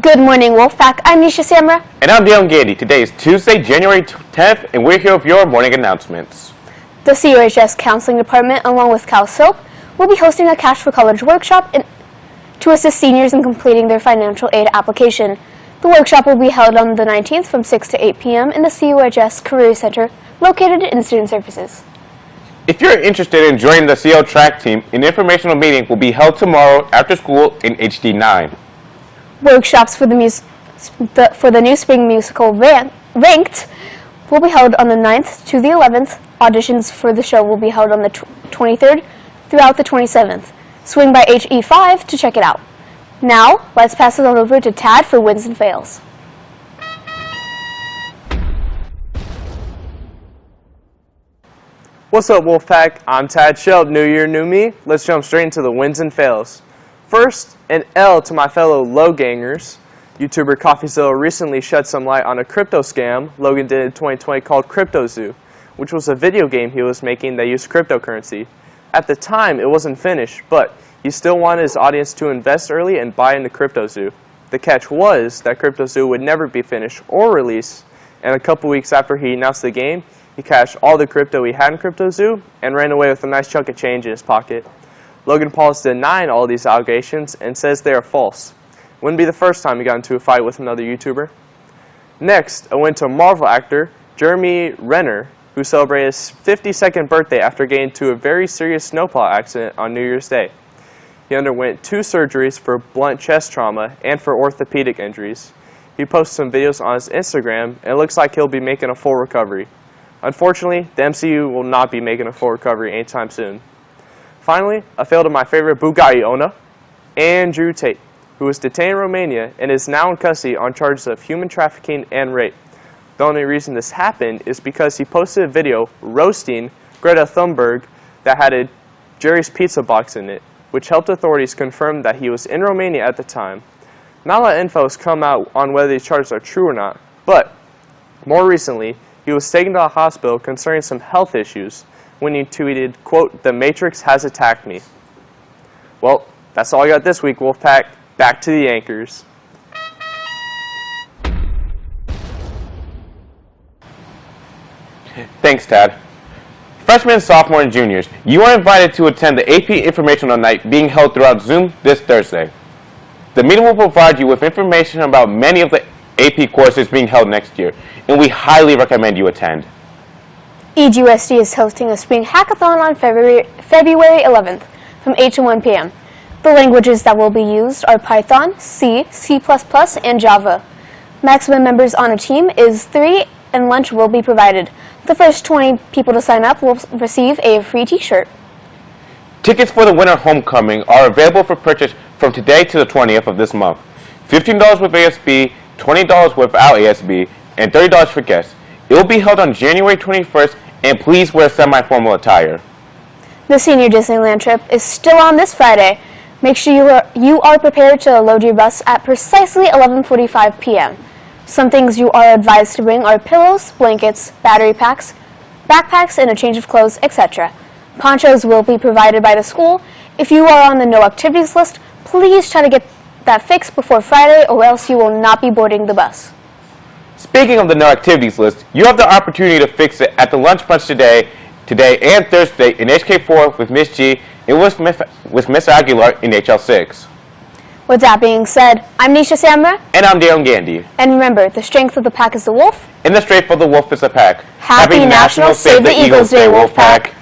Good morning, Wolfpack. I'm Nisha Samra. And I'm Dale Gandy. Today is Tuesday, January 10th, and we're here with your morning announcements. The CUHS Counseling Department, along with Cal Soap, will be hosting a Cash for College workshop in, to assist seniors in completing their financial aid application. The workshop will be held on the 19th from 6 to 8 p.m. in the CUHS Career Center located in Student Services. If you're interested in joining the CO track team, an informational meeting will be held tomorrow after school in HD9. Workshops for the, mus- the, for the new spring musical Ran- Ranked will be held on the 9th to the 11th. Auditions for the show will be held on the tw- 23rd throughout the 27th. Swing by HE5 to check it out. Now, let's pass it on over to Tad for wins and fails. What's up, Wolfpack? I'm Tad Shelb. New year, new me. Let's jump straight into the wins and fails. First, an L to my fellow Logangers. YouTuber CoffeeZilla recently shed some light on a crypto scam Logan did in 2020 called CryptoZoo, which was a video game he was making that used cryptocurrency. At the time, it wasn't finished, but he still wanted his audience to invest early and buy into CryptoZoo. The catch was that CryptoZoo would never be finished or released, and a couple weeks after he announced the game, he cashed all the crypto he had in CryptoZoo and ran away with a nice chunk of change in his pocket. Logan Paul is denying all these allegations and says they are false. Wouldn't be the first time he got into a fight with another YouTuber. Next, I went to Marvel actor Jeremy Renner, who celebrated his 52nd birthday after getting into a very serious snowplow accident on New Year's Day. He underwent two surgeries for blunt chest trauma and for orthopedic injuries. He posted some videos on his Instagram, and it looks like he'll be making a full recovery. Unfortunately, the MCU will not be making a full recovery anytime soon. Finally, I failed my favorite Bugatti owner, Andrew Tate, who was detained in Romania and is now in custody on charges of human trafficking and rape. The only reason this happened is because he posted a video roasting Greta Thunberg that had a Jerry's Pizza box in it, which helped authorities confirm that he was in Romania at the time. Not a lot of info has come out on whether these charges are true or not, but more recently, he was taken to a hospital concerning some health issues when he tweeted, quote, the Matrix has attacked me. Well, that's all I got this week, Wolfpack. Back to the anchors. Thanks, Tad. Freshmen, sophomore, and juniors, you are invited to attend the AP Informational Night being held throughout Zoom this Thursday. The meeting will provide you with information about many of the AP courses being held next year, and we highly recommend you attend. EGUSD is hosting a spring hackathon on February, February 11th from 8 to 1 p.m. The languages that will be used are Python, C, C++, and Java. Maximum members on a team is 3 and lunch will be provided. The first 20 people to sign up will receive a free t-shirt. Tickets for the winter homecoming are available for purchase from today to the 20th of this month. $15 with ASB, $20 without ASB, and $30 for guests. It will be held on January 21st, and please wear semi-formal attire. The senior Disneyland trip is still on this Friday. Make sure you are, you are prepared to load your bus at precisely 11.45 p.m. Some things you are advised to bring are pillows, blankets, battery packs, backpacks, and a change of clothes, etc. Ponchos will be provided by the school. If you are on the no activities list, please try to get that fixed before Friday or else you will not be boarding the bus. Speaking of the no activities list, you have the opportunity to fix it at the lunch punch today, today and Thursday in HK4 with Miss G and with Miss, with Miss Aguilar in HL6. With that being said, I'm Nisha Samra, And I'm Dale Gandhi. and remember, the strength of the pack is the wolf. And the strength of the wolf is the pack. Happy National Save the Eagles Day, Wolfpack.